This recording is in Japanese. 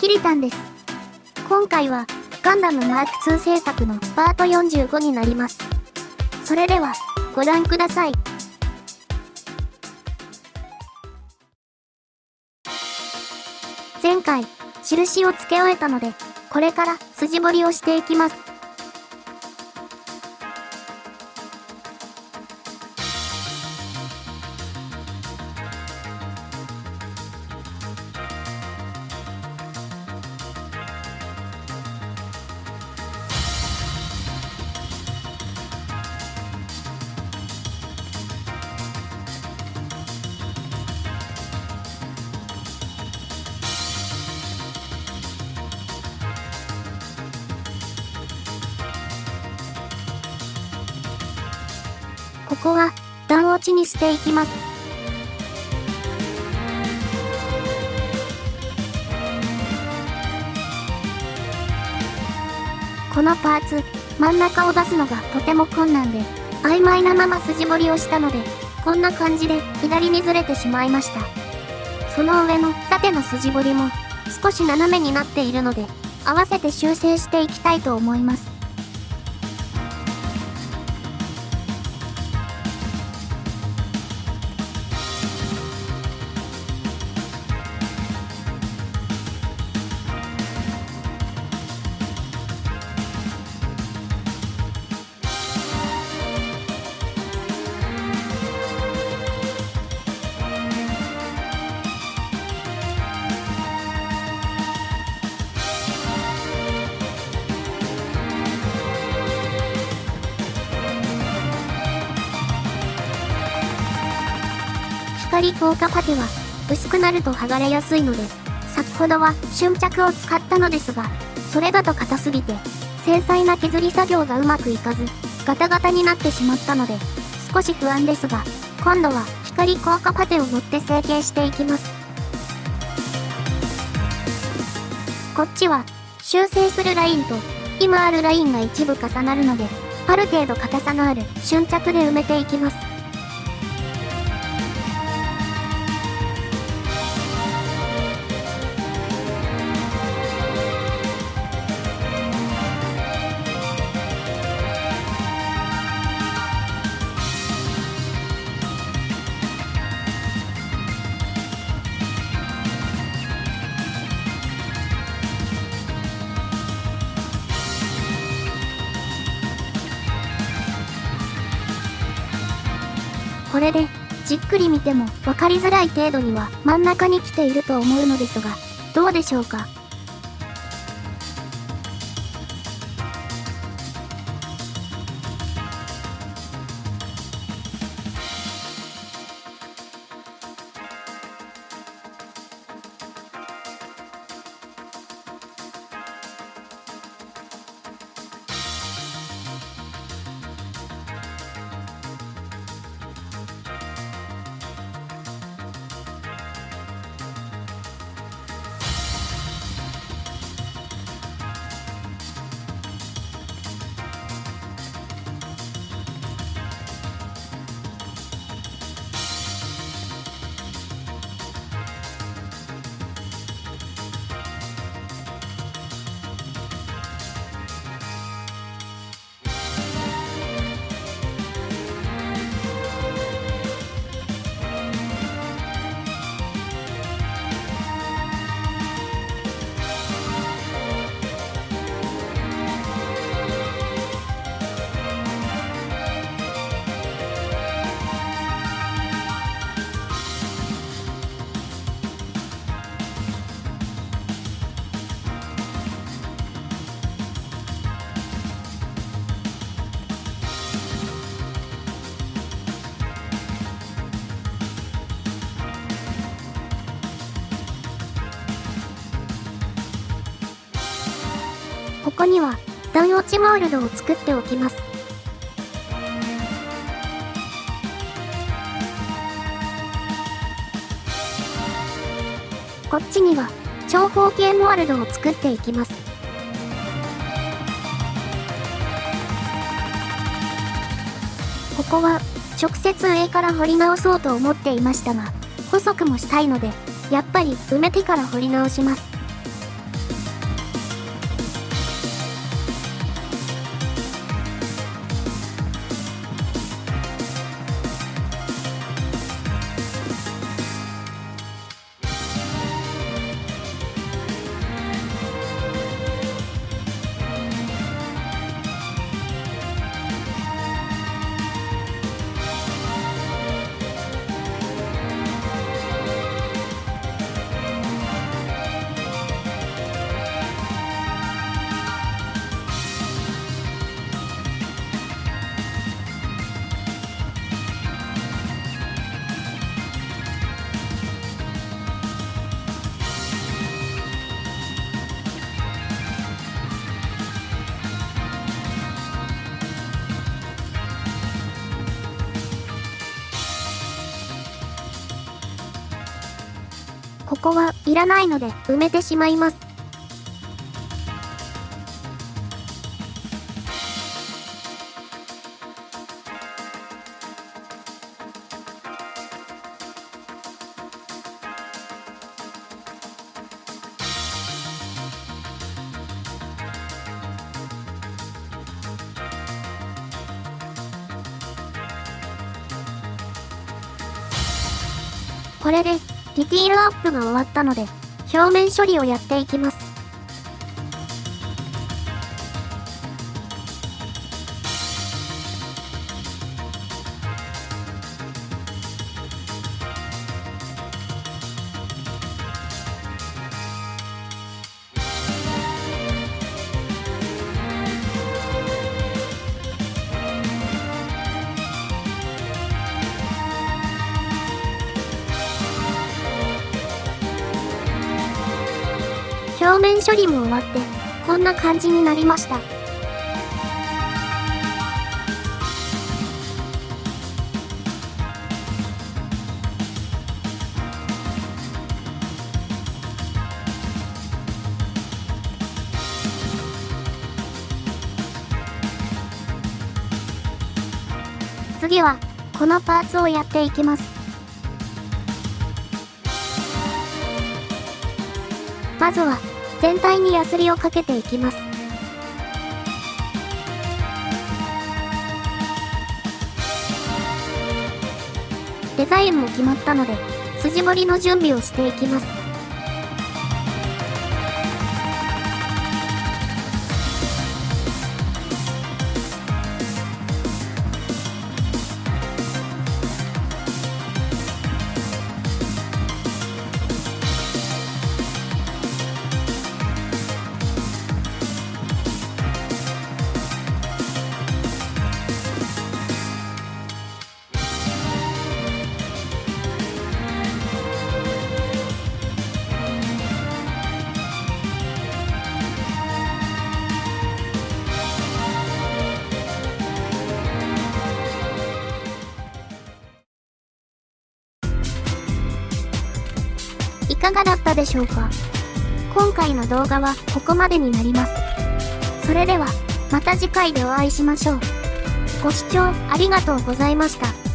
キリタンです。今回は、ガンダムマーク2制作のパート45になります。それでは、ご覧ください。前回、印を付け終えたので、これから筋彫りをしていきます。ここは段落ちにしていきます。このパーツ、真ん中を出すのがとても困難で、曖昧なまま筋彫りをしたので、こんな感じで左にずれてしまいました。その上の縦の筋彫りも少し斜めになっているので、合わせて修正していきたいと思います。光効果パテは薄くなると剥がれやすいので、先ほどは瞬着を使ったのですが、それだと硬すぎて、繊細な削り作業がうまくいかず、ガタガタになってしまったので、少し不安ですが、今度は光効果パテを持って成形していきます。こっちは修正するラインと今あるラインが一部重なるので、ある程度硬さのある瞬着で埋めていきます。これで、じっくり見ても分かりづらい程度には真ん中に来ていると思うのですが、どうでしょうか？ここには段落ちモールドを作っておきます。こっちには長方形モールドを作っていきます。ここは直接上から掘り直そうと思っていましたが、細くもしたいので、やっぱり埋めてから掘り直します。ここはいらないので埋めてしまいます。これで、ディティールアップが終わったので、表面処理をやっていきます。表面処理も終わって、こんな感じになりました。次は、このパーツをやっていきます。まずは、全体にヤスリをかけていきます。デザインも決まったので、筋彫りの準備をしていきます。かがだったでしょうか？今回の動画はここまでになります。それでは、また次回でお会いしましょう。ご視聴ありがとうございました。